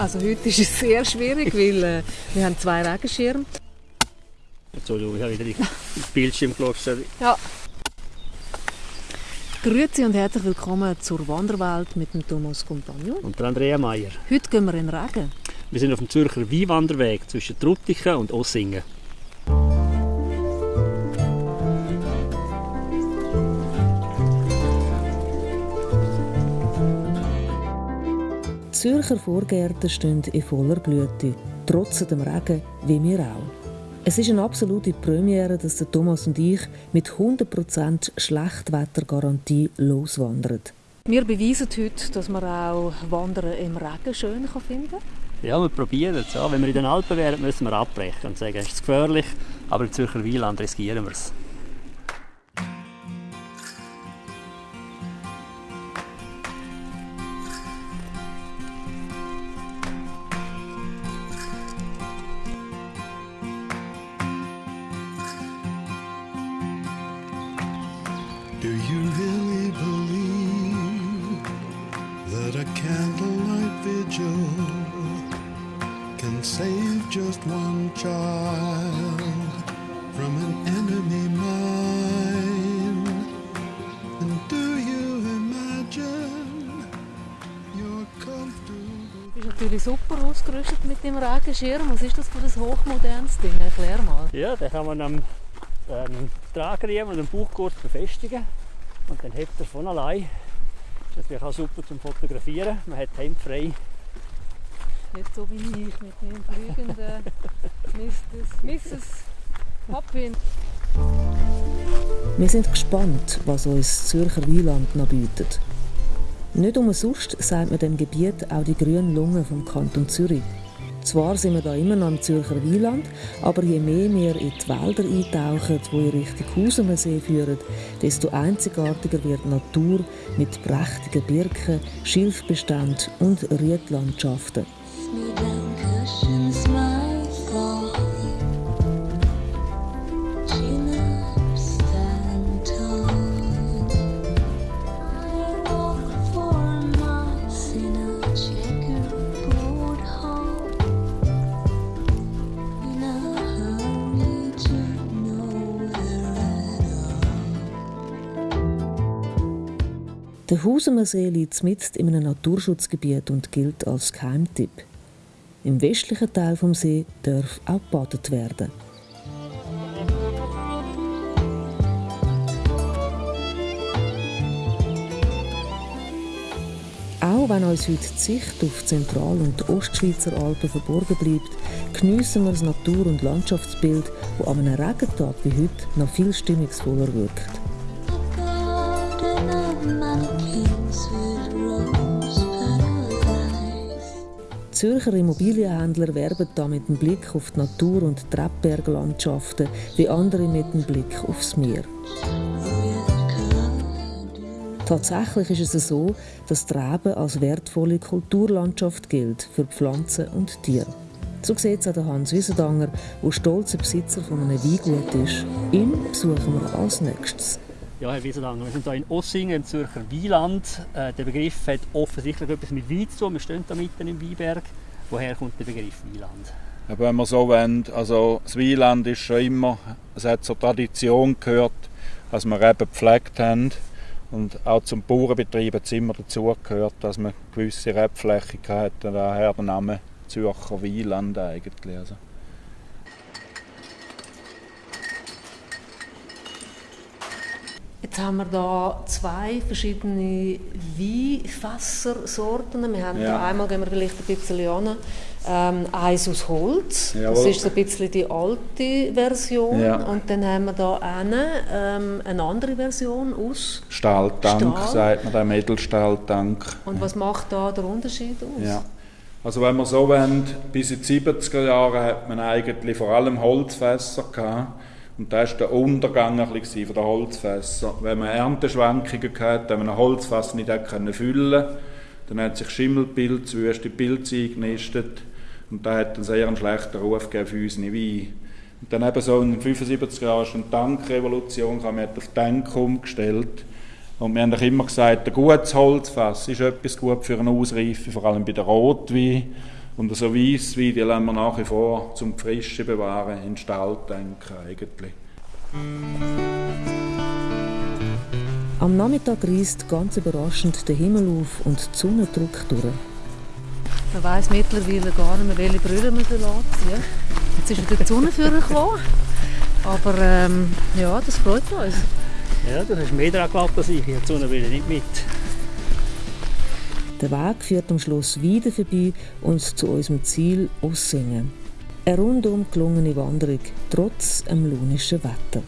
Also heute ist es sehr schwierig, weil äh, wir haben zwei Regenschirme. Entschuldigung, ich habe wieder ins Bildschirm. Ja. Grüezi und herzlich willkommen zur Wanderwelt mit dem Thomas Compagnon. Und der Andrea Meier. Heute gehen wir in den Regen. Wir sind auf dem Zürcher Weinwanderweg zwischen Truttichen und Ossingen. Zürcher Vorgärten stehen in voller Blüte, trotz dem Regen, wie wir auch. Es ist eine absolute Premiere, dass der Thomas und ich mit 100% Schlechtwettergarantie loswandern. Wir beweisen heute, dass man auch Wandern im Regen schön finden kann. Ja, wir probieren es. Ja. Wenn wir in den Alpen wären, müssen wir abbrechen und sagen, es ist gefährlich, aber im Zürcher Wieland riskieren wir es. Do you really believe that a candlelight vigil can save just one child from an enemy mine? And do you imagine you're comfortable? Du bist natürlich super ausgerüstet mit dem Regenschirm. Was ist das für ein hochmodernes Ding? Erklär mal. Ja, den kann man am ähm, Tragriemen und am Bauchgurt befestigen und dann hebt er von allein. Das ist natürlich auch super zum Fotografieren. Man hat die Hände frei. Nicht so wie ich mit meinem fliegenden Mrs. Mrs. Hopwin. Wir sind gespannt, was uns das Zürcher Wieland noch bietet. Nicht umsonst sagt man dem Gebiet auch die grünen Lunge vom Kanton Zürich. Zwar sind wir da immer noch im Zürcher Wieland, aber je mehr wir in die Wälder eintauchen, die in Richtung Hausemersee führen, desto einzigartiger wird die Natur mit prächtigen Birken, Schilfbeständen und Riedlandschaften. Der Hausemersee liegt mitten in einem Naturschutzgebiet und gilt als Geheimtipp. Im westlichen Teil vom See darf auch gebadet werden. Auch wenn uns heute die Sicht auf Zentral- und Ostschweizer Alpen verborgen bleibt, geniessen wir das Natur- und Landschaftsbild, das an einem Regentag wie heute noch viel stimmungsvoller wirkt. Zürcher Immobilienhändler werben da mit dem Blick auf die Natur- und Treppberglandschaften, wie andere mit dem Blick aufs Meer. Tatsächlich ist es so, dass die Reben als wertvolle Kulturlandschaft gilt für Pflanzen und Tiere. So sieht es auch Hans Wiesendanger, der stolzer Besitzer von einem Weingut ist. Ihn besuchen wir als nächstes. Ja, Herr Wiesenlanger, wir sind hier in Ossingen im Zürcher Wieland. Äh, der Begriff hat offensichtlich etwas mit Wein zu tun. Wir stehen hier mitten im Weinberg. Woher kommt der Begriff Wieland? Aber wenn man so wollen, also das Wieland ist schon immer, es hat zur Tradition gehört, dass wir eben gepflegt haben. Und auch zum Bauernbetrieb hat es immer dazu gehört, dass man gewisse Rebfläche hatte. Daher der Name Zürcher Wieland eigentlich. Also. Jetzt haben wir da zwei verschiedene Weinfässersorten. Wir haben Ja. da einmal, gehen wir vielleicht ein bisschen an, ähm, eins aus Holz. Das Jawohl. ist so ein bisschen die alte Version. Ja. Und dann haben wir da eine, ähm, eine andere Version aus. Stahltank, Stahl. sagt man, der Edelstahltank. Und was macht da der Unterschied aus? Ja. Also wenn man so wollen, bis in die 70er Jahre hat man eigentlich vor allem Holzfässer gehabt. Und das war der Untergang ein bisschen von den Holzfässern. Wenn man Ernteschwankungen hatte, wenn man ein Holzfass nicht füllen dann hat sich Schimmelpilz, wüste Pilze eingenistet. Und das hat einen sehr schlechten Ruf gegeben für unsere Weine. Und dann eben so in den 75 Jahren ist eine Tankrevolution, man hat auf Tank umgestellt. Und wir haben doch immer gesagt, ein gutes Holzfass ist etwas gut für eine Ausreife, vor allem bei der Rotwein. Und so Weisswein, die lassen wir nach wie vor zum Frische bewahren in den Stall denken eigentlich. Am Nachmittag reist ganz überraschend der Himmel auf und die Sonne drückt durch. Man weiss mittlerweile gar nicht mehr, welche Brüder man anziehen Jetzt ist wieder die Sonne gekommen. Aber ähm, ja, das freut uns. Ja, du hast mehr daran geglaubt als ich. Ich habe die Sonne nicht mit. Der Weg führt am Schloss wieder vorbei und zu unserem Ziel Ossingen. Eine rundum gelungene Wanderung, trotz dem lunischen Wetter.